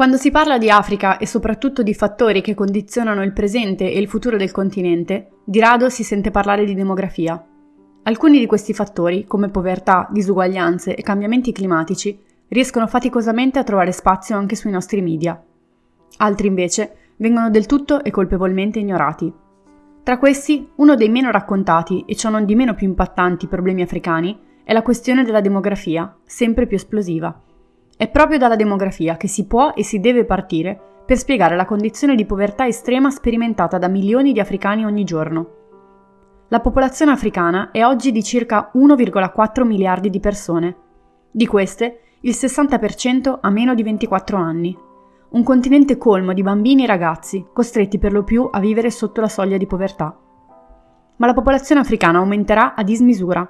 Quando si parla di Africa e soprattutto di fattori che condizionano il presente e il futuro del continente, di rado si sente parlare di demografia. Alcuni di questi fattori, come povertà, disuguaglianze e cambiamenti climatici, riescono faticosamente a trovare spazio anche sui nostri media. Altri invece vengono del tutto e colpevolmente ignorati. Tra questi, uno dei meno raccontati e ciò non di meno più impattanti problemi africani è la questione della demografia, sempre più esplosiva. È proprio dalla demografia che si può e si deve partire per spiegare la condizione di povertà estrema sperimentata da milioni di africani ogni giorno. La popolazione africana è oggi di circa 1,4 miliardi di persone. Di queste, il 60% ha meno di 24 anni. Un continente colmo di bambini e ragazzi, costretti per lo più a vivere sotto la soglia di povertà. Ma la popolazione africana aumenterà a dismisura.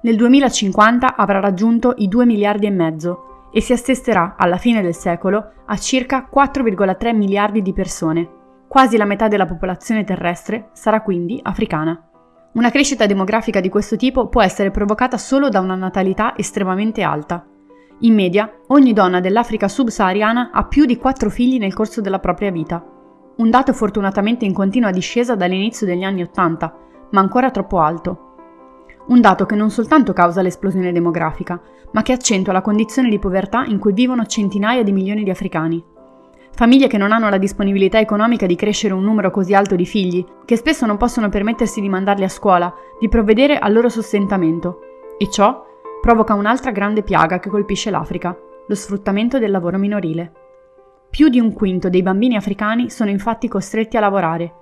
Nel 2050 avrà raggiunto i 2 miliardi e mezzo e si attesterà alla fine del secolo a circa 4,3 miliardi di persone. Quasi la metà della popolazione terrestre sarà quindi africana. Una crescita demografica di questo tipo può essere provocata solo da una natalità estremamente alta. In media, ogni donna dell'Africa subsahariana ha più di 4 figli nel corso della propria vita. Un dato fortunatamente in continua discesa dall'inizio degli anni Ottanta, ma ancora troppo alto. Un dato che non soltanto causa l'esplosione demografica, ma che accentua la condizione di povertà in cui vivono centinaia di milioni di africani. Famiglie che non hanno la disponibilità economica di crescere un numero così alto di figli, che spesso non possono permettersi di mandarli a scuola, di provvedere al loro sostentamento. E ciò provoca un'altra grande piaga che colpisce l'Africa, lo sfruttamento del lavoro minorile. Più di un quinto dei bambini africani sono infatti costretti a lavorare,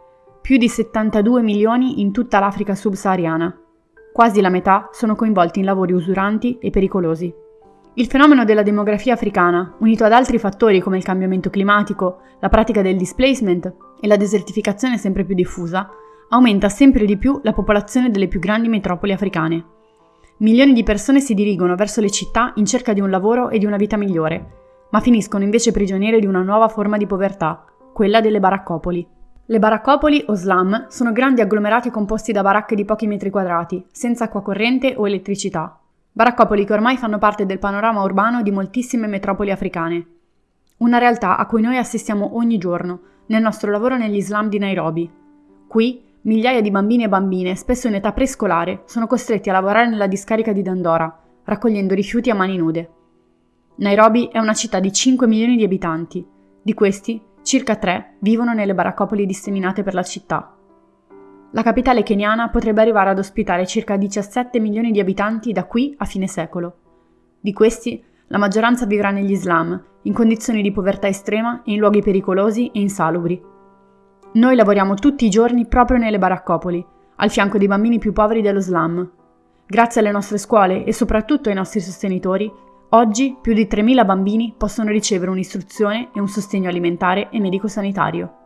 più di 72 milioni in tutta l'Africa subsahariana. Quasi la metà sono coinvolti in lavori usuranti e pericolosi. Il fenomeno della demografia africana, unito ad altri fattori come il cambiamento climatico, la pratica del displacement e la desertificazione sempre più diffusa, aumenta sempre di più la popolazione delle più grandi metropoli africane. Milioni di persone si dirigono verso le città in cerca di un lavoro e di una vita migliore, ma finiscono invece prigioniere di una nuova forma di povertà, quella delle baraccopoli. Le baraccopoli o slum sono grandi agglomerati composti da baracche di pochi metri quadrati, senza acqua corrente o elettricità. Baraccopoli che ormai fanno parte del panorama urbano di moltissime metropoli africane. Una realtà a cui noi assistiamo ogni giorno, nel nostro lavoro negli slum di Nairobi. Qui Migliaia di bambini e bambine, spesso in età prescolare, sono costretti a lavorare nella discarica di Dandora, raccogliendo rifiuti a mani nude. Nairobi è una città di 5 milioni di abitanti. Di questi, circa 3 vivono nelle baraccopoli disseminate per la città. La capitale keniana potrebbe arrivare ad ospitare circa 17 milioni di abitanti da qui a fine secolo. Di questi, la maggioranza vivrà negli slam, in condizioni di povertà estrema e in luoghi pericolosi e insalubri. Noi lavoriamo tutti i giorni proprio nelle baraccopoli, al fianco dei bambini più poveri dello slam. Grazie alle nostre scuole e soprattutto ai nostri sostenitori, oggi più di 3.000 bambini possono ricevere un'istruzione e un sostegno alimentare e medico-sanitario.